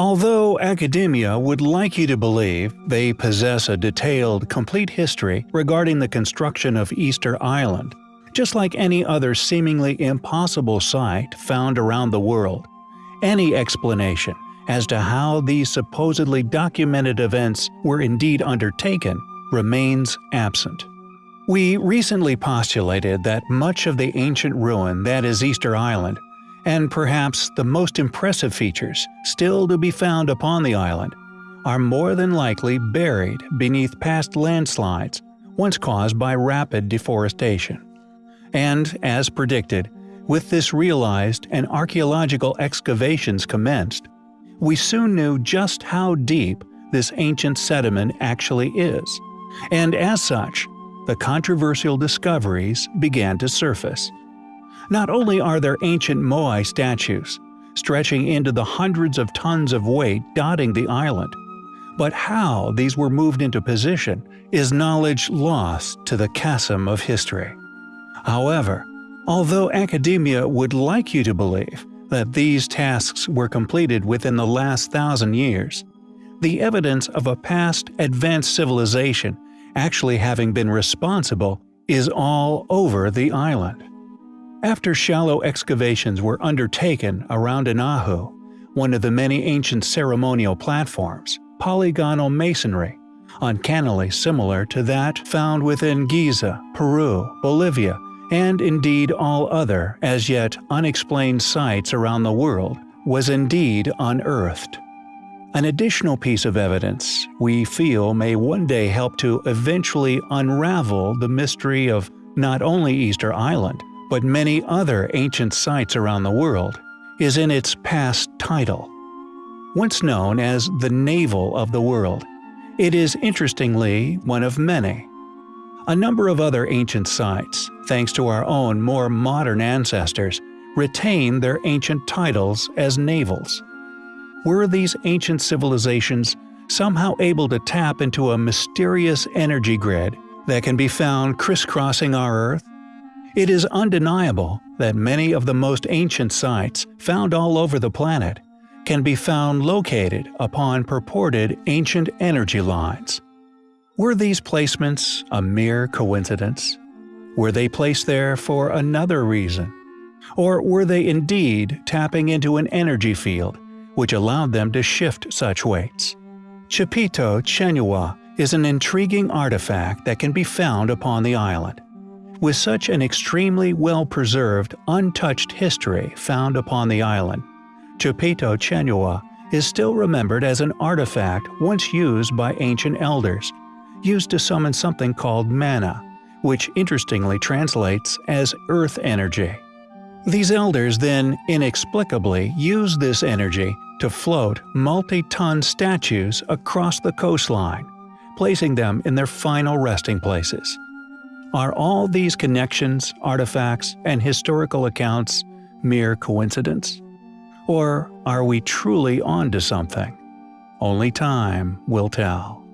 Although academia would like you to believe they possess a detailed, complete history regarding the construction of Easter Island, just like any other seemingly impossible site found around the world, any explanation as to how these supposedly documented events were indeed undertaken remains absent. We recently postulated that much of the ancient ruin that is Easter Island and perhaps the most impressive features still to be found upon the island, are more than likely buried beneath past landslides once caused by rapid deforestation. And, as predicted, with this realized and archaeological excavations commenced, we soon knew just how deep this ancient sediment actually is, and as such, the controversial discoveries began to surface. Not only are there ancient Moai statues, stretching into the hundreds of tons of weight dotting the island, but how these were moved into position is knowledge lost to the chasm of history. However, although academia would like you to believe that these tasks were completed within the last thousand years, the evidence of a past advanced civilization actually having been responsible is all over the island. After shallow excavations were undertaken around Anahu, one of the many ancient ceremonial platforms, polygonal masonry, uncannily similar to that found within Giza, Peru, Bolivia, and indeed all other as yet unexplained sites around the world, was indeed unearthed. An additional piece of evidence we feel may one day help to eventually unravel the mystery of not only Easter Island, but many other ancient sites around the world, is in its past title. Once known as the Navel of the World, it is interestingly one of many. A number of other ancient sites, thanks to our own more modern ancestors, retain their ancient titles as navels. Were these ancient civilizations somehow able to tap into a mysterious energy grid that can be found crisscrossing our Earth it is undeniable that many of the most ancient sites found all over the planet can be found located upon purported ancient energy lines. Were these placements a mere coincidence? Were they placed there for another reason? Or were they indeed tapping into an energy field which allowed them to shift such weights? Chipito Chenua is an intriguing artifact that can be found upon the island. With such an extremely well-preserved, untouched history found upon the island, Chipito Chenua is still remembered as an artifact once used by ancient elders, used to summon something called mana, which interestingly translates as earth energy. These elders then inexplicably used this energy to float multi-ton statues across the coastline, placing them in their final resting places. Are all these connections, artifacts, and historical accounts mere coincidence? Or are we truly onto something? Only time will tell.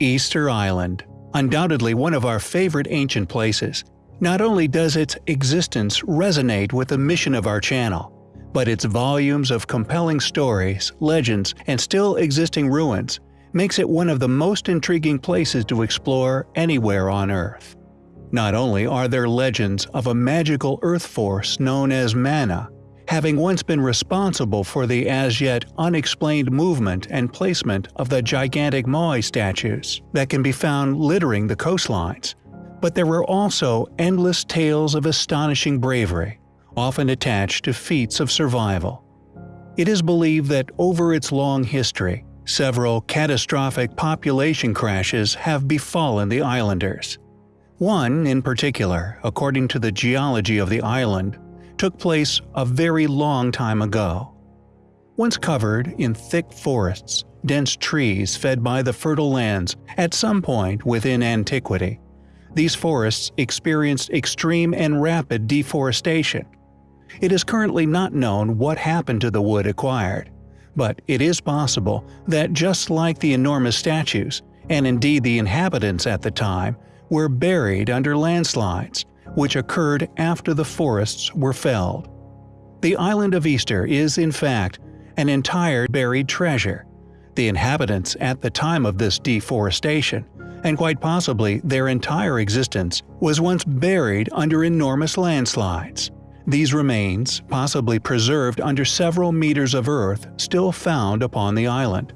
Easter Island, undoubtedly one of our favorite ancient places, not only does its existence resonate with the mission of our channel, but its volumes of compelling stories, legends, and still existing ruins makes it one of the most intriguing places to explore anywhere on Earth. Not only are there legends of a magical earth force known as mana, having once been responsible for the as yet unexplained movement and placement of the gigantic Moai statues that can be found littering the coastlines, but there were also endless tales of astonishing bravery, often attached to feats of survival. It is believed that over its long history, Several catastrophic population crashes have befallen the islanders. One, in particular, according to the geology of the island, took place a very long time ago. Once covered in thick forests, dense trees fed by the fertile lands at some point within antiquity, these forests experienced extreme and rapid deforestation. It is currently not known what happened to the wood acquired, but it is possible that just like the enormous statues, and indeed the inhabitants at the time, were buried under landslides, which occurred after the forests were felled. The island of Easter is, in fact, an entire buried treasure. The inhabitants at the time of this deforestation, and quite possibly their entire existence, was once buried under enormous landslides. These remains, possibly preserved under several meters of earth, still found upon the island.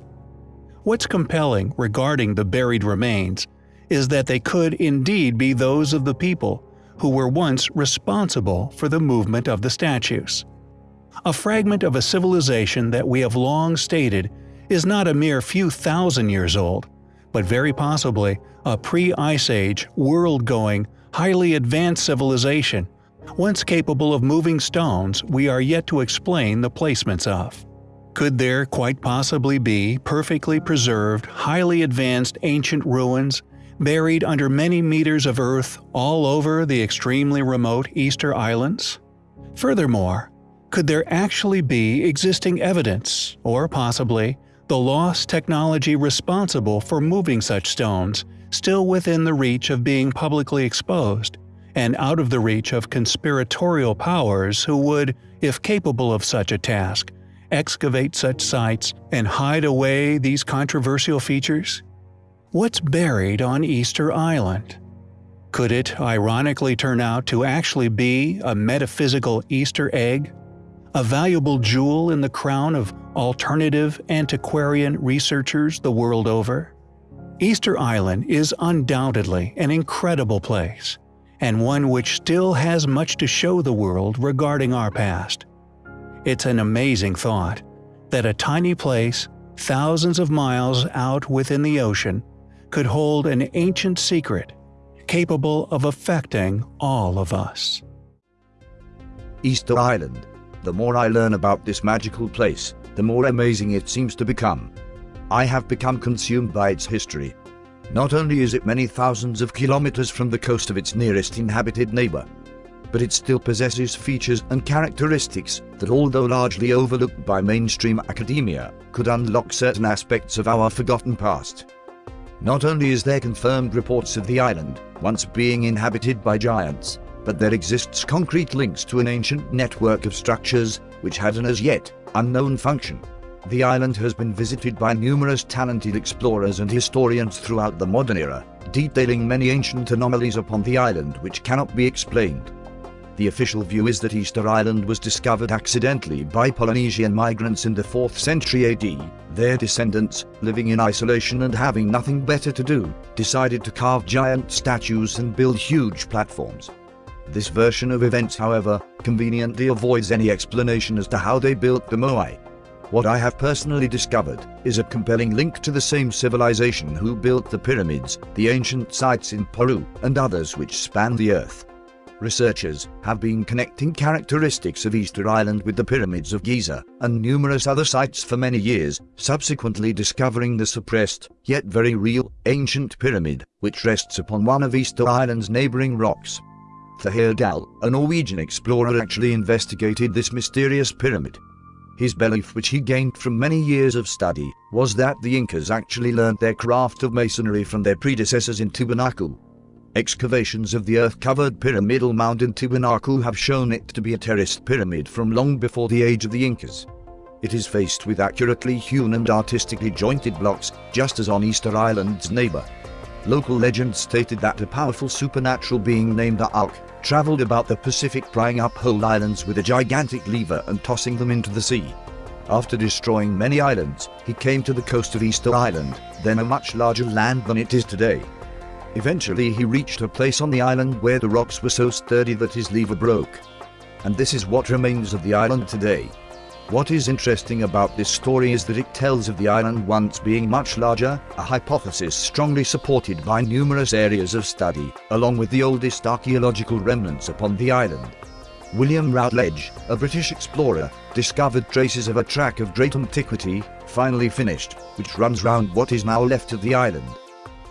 What's compelling regarding the buried remains is that they could indeed be those of the people who were once responsible for the movement of the statues. A fragment of a civilization that we have long stated is not a mere few thousand years old, but very possibly a pre-Ice Age, world-going, highly advanced civilization, once capable of moving stones we are yet to explain the placements of. Could there quite possibly be perfectly preserved, highly advanced ancient ruins buried under many meters of earth all over the extremely remote Easter Islands? Furthermore, could there actually be existing evidence, or possibly the lost technology responsible for moving such stones, still within the reach of being publicly exposed, and out of the reach of conspiratorial powers who would, if capable of such a task, excavate such sites and hide away these controversial features? What's buried on Easter Island? Could it ironically turn out to actually be a metaphysical Easter egg? A valuable jewel in the crown of alternative antiquarian researchers the world over? Easter Island is undoubtedly an incredible place, and one which still has much to show the world regarding our past. It's an amazing thought that a tiny place, thousands of miles out within the ocean, could hold an ancient secret capable of affecting all of us. Easter Island. The more I learn about this magical place, the more amazing it seems to become. I have become consumed by its history. Not only is it many thousands of kilometers from the coast of its nearest inhabited neighbor, but it still possesses features and characteristics that although largely overlooked by mainstream academia, could unlock certain aspects of our forgotten past. Not only is there confirmed reports of the island once being inhabited by giants, but there exists concrete links to an ancient network of structures which had an as yet unknown function. The island has been visited by numerous talented explorers and historians throughout the modern era, detailing many ancient anomalies upon the island which cannot be explained. The official view is that Easter Island was discovered accidentally by Polynesian migrants in the 4th century AD. Their descendants, living in isolation and having nothing better to do, decided to carve giant statues and build huge platforms. This version of events however, conveniently avoids any explanation as to how they built the Moai. What I have personally discovered is a compelling link to the same civilization who built the pyramids, the ancient sites in Peru, and others which span the earth. Researchers have been connecting characteristics of Easter Island with the pyramids of Giza and numerous other sites for many years, subsequently discovering the suppressed, yet very real, ancient pyramid, which rests upon one of Easter Island's neighboring rocks. Thahir a Norwegian explorer actually investigated this mysterious pyramid. His belief which he gained from many years of study was that the Incas actually learned their craft of masonry from their predecessors in Tiwanaku, Excavations of the earth-covered pyramidal mound in Tiwanaku have shown it to be a terraced pyramid from long before the age of the Incas. It is faced with accurately hewn and artistically jointed blocks, just as on Easter Island's neighbor. Local legend stated that a powerful supernatural being named the Uoke traveled about the Pacific prying up whole islands with a gigantic lever and tossing them into the sea. After destroying many islands, he came to the coast of Easter Island, then a much larger land than it is today. Eventually he reached a place on the island where the rocks were so sturdy that his lever broke. And this is what remains of the island today. What is interesting about this story is that it tells of the island once being much larger, a hypothesis strongly supported by numerous areas of study, along with the oldest archaeological remnants upon the island. William Routledge, a British explorer, discovered traces of a track of great antiquity, finally finished, which runs round what is now left of the island.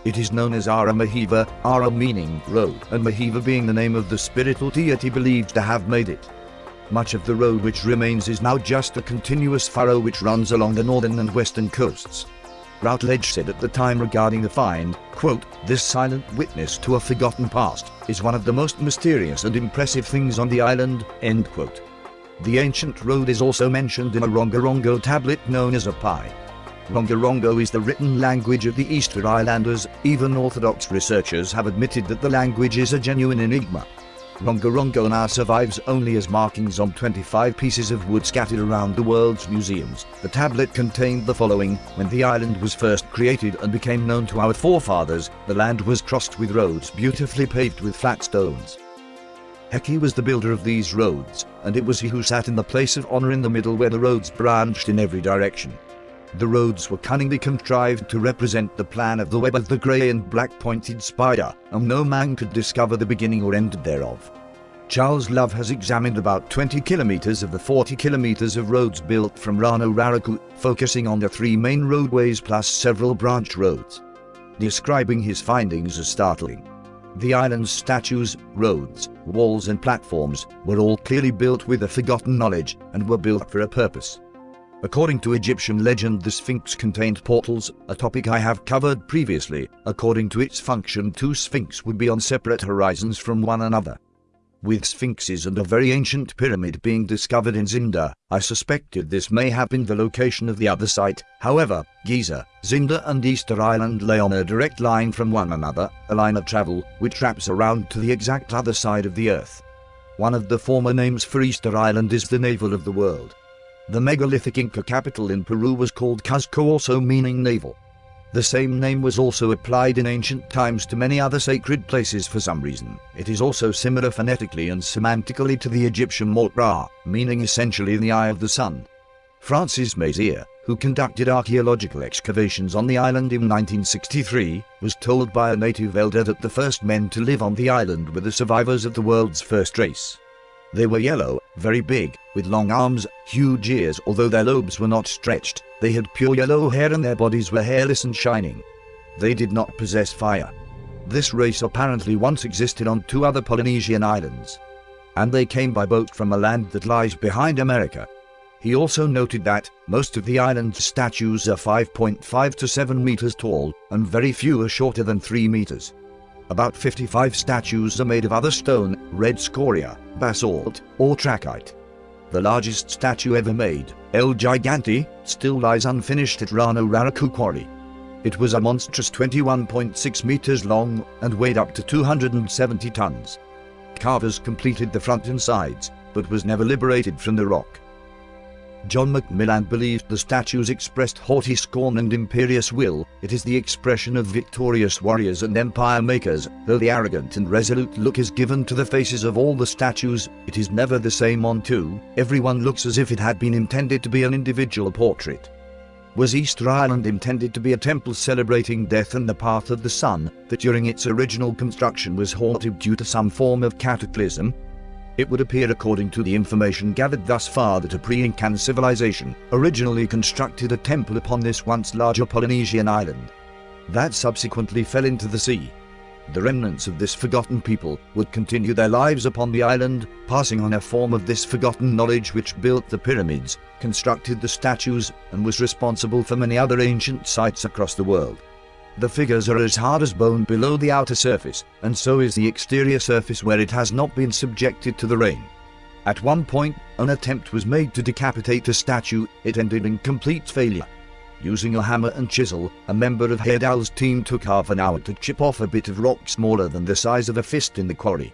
It is known as Ara Mahiva, Ara meaning road, and Mahiva being the name of the spiritual deity believed to have made it. Much of the road which remains is now just a continuous furrow which runs along the northern and western coasts. Routledge said at the time regarding the find, quote, This silent witness to a forgotten past is one of the most mysterious and impressive things on the island, end quote. The ancient road is also mentioned in a Rongorongo tablet known as a Pi. Rongorongo is the written language of the Easter Islanders, even Orthodox researchers have admitted that the language is a genuine enigma. Rongorongo now survives only as markings on 25 pieces of wood scattered around the world's museums. The tablet contained the following When the island was first created and became known to our forefathers, the land was crossed with roads beautifully paved with flat stones. Heki was the builder of these roads, and it was he who sat in the place of honor in the middle where the roads branched in every direction. The roads were cunningly contrived to represent the plan of the web of the grey and black pointed spider, and no man could discover the beginning or end thereof. Charles Love has examined about 20 kilometers of the 40 kilometers of roads built from Rano Raraku, focusing on the three main roadways plus several branch roads. Describing his findings as startling. The island's statues, roads, walls and platforms were all clearly built with a forgotten knowledge and were built for a purpose. According to Egyptian legend the Sphinx contained portals, a topic I have covered previously. According to its function two Sphinx would be on separate horizons from one another. With sphinxes and a very ancient pyramid being discovered in Zinda, I suspected this may have been the location of the other site. However, Giza, Zinda and Easter Island lay on a direct line from one another, a line of travel which wraps around to the exact other side of the earth. One of the former names for Easter Island is the navel of the world. The megalithic Inca capital in Peru was called Cuzco also meaning navel. The same name was also applied in ancient times to many other sacred places for some reason. It is also similar phonetically and semantically to the Egyptian Mort Ra, meaning essentially the eye of the sun. Francis Maziere, who conducted archaeological excavations on the island in 1963, was told by a native elder that the first men to live on the island were the survivors of the world's first race. They were yellow, very big, with long arms, huge ears although their lobes were not stretched, they had pure yellow hair and their bodies were hairless and shining. They did not possess fire. This race apparently once existed on two other Polynesian islands. And they came by boat from a land that lies behind America. He also noted that most of the island's statues are 5.5 to 7 meters tall, and very few are shorter than 3 meters. About 55 statues are made of other stone, red scoria, basalt, or trachyte. The largest statue ever made, El Gigante, still lies unfinished at Rano Raraku Quarry. It was a monstrous 21.6 meters long and weighed up to 270 tons. Carvers completed the front and sides, but was never liberated from the rock. John Macmillan believed the statues expressed haughty scorn and imperious will, it is the expression of victorious warriors and empire makers, though the arrogant and resolute look is given to the faces of all the statues, it is never the same on two, everyone looks as if it had been intended to be an individual portrait. Was Easter Island intended to be a temple celebrating death and the path of the sun, that during its original construction was haunted due to some form of cataclysm? It would appear according to the information gathered thus far that a pre-Incan civilization originally constructed a temple upon this once larger Polynesian island. That subsequently fell into the sea. The remnants of this forgotten people would continue their lives upon the island, passing on a form of this forgotten knowledge which built the pyramids, constructed the statues, and was responsible for many other ancient sites across the world. The figures are as hard as bone below the outer surface, and so is the exterior surface where it has not been subjected to the rain. At one point, an attempt was made to decapitate a statue, it ended in complete failure. Using a hammer and chisel, a member of Heyerdahl's team took half an hour to chip off a bit of rock smaller than the size of a fist in the quarry.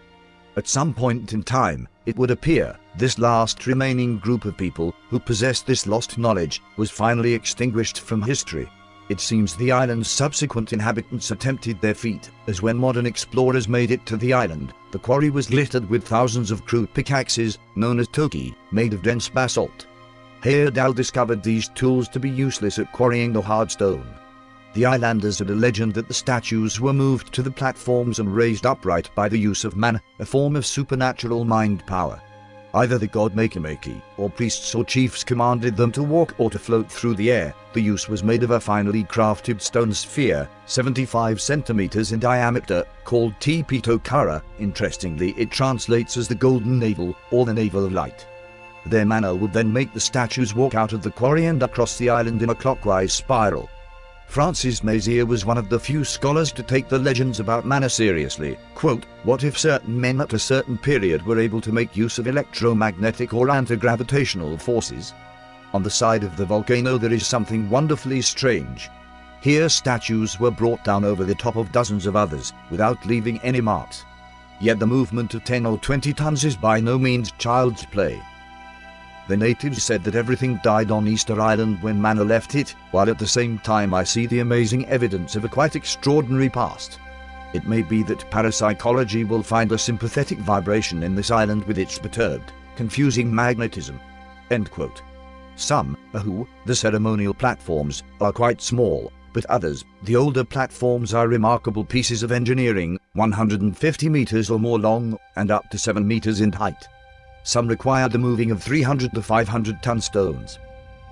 At some point in time, it would appear, this last remaining group of people who possessed this lost knowledge was finally extinguished from history. It seems the island's subsequent inhabitants attempted their feat, as when modern explorers made it to the island, the quarry was littered with thousands of crude pickaxes, known as toki, made of dense basalt. Heyerdahl discovered these tools to be useless at quarrying the hard stone. The islanders had a legend that the statues were moved to the platforms and raised upright by the use of mana, a form of supernatural mind power. Either the god Makemake, or priests or chiefs commanded them to walk or to float through the air. The use was made of a finely crafted stone sphere, 75 centimeters in diameter, called Te Pito Kura. Interestingly, it translates as the golden navel, or the navel of light. Their manner would then make the statues walk out of the quarry and across the island in a clockwise spiral. Francis Maziere was one of the few scholars to take the legends about mana seriously. Quote, what if certain men at a certain period were able to make use of electromagnetic or anti-gravitational forces? On the side of the volcano there is something wonderfully strange. Here statues were brought down over the top of dozens of others, without leaving any marks. Yet the movement of 10 or 20 tons is by no means child's play. The natives said that everything died on Easter Island when Mana left it, while at the same time I see the amazing evidence of a quite extraordinary past. It may be that parapsychology will find a sympathetic vibration in this island with its perturbed, confusing magnetism. End quote. Some, who, the ceremonial platforms, are quite small, but others, the older platforms are remarkable pieces of engineering, 150 meters or more long, and up to 7 meters in height. Some require the moving of 300 to 500 ton stones,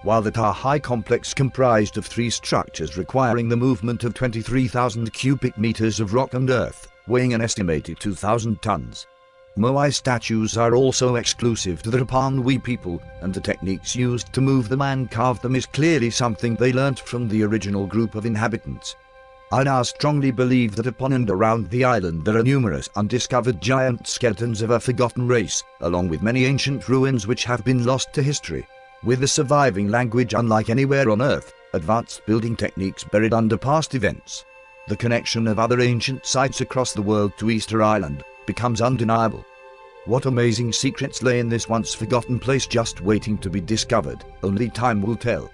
while the Tahai complex comprised of three structures requiring the movement of 23,000 cubic meters of rock and earth, weighing an estimated 2,000 tons. Moai statues are also exclusive to the Rapanui people, and the techniques used to move them and carve them is clearly something they learnt from the original group of inhabitants. I now strongly believe that upon and around the island there are numerous undiscovered giant skeletons of a forgotten race, along with many ancient ruins which have been lost to history. With a surviving language unlike anywhere on Earth, advanced building techniques buried under past events, the connection of other ancient sites across the world to Easter Island becomes undeniable. What amazing secrets lay in this once forgotten place just waiting to be discovered, only time will tell.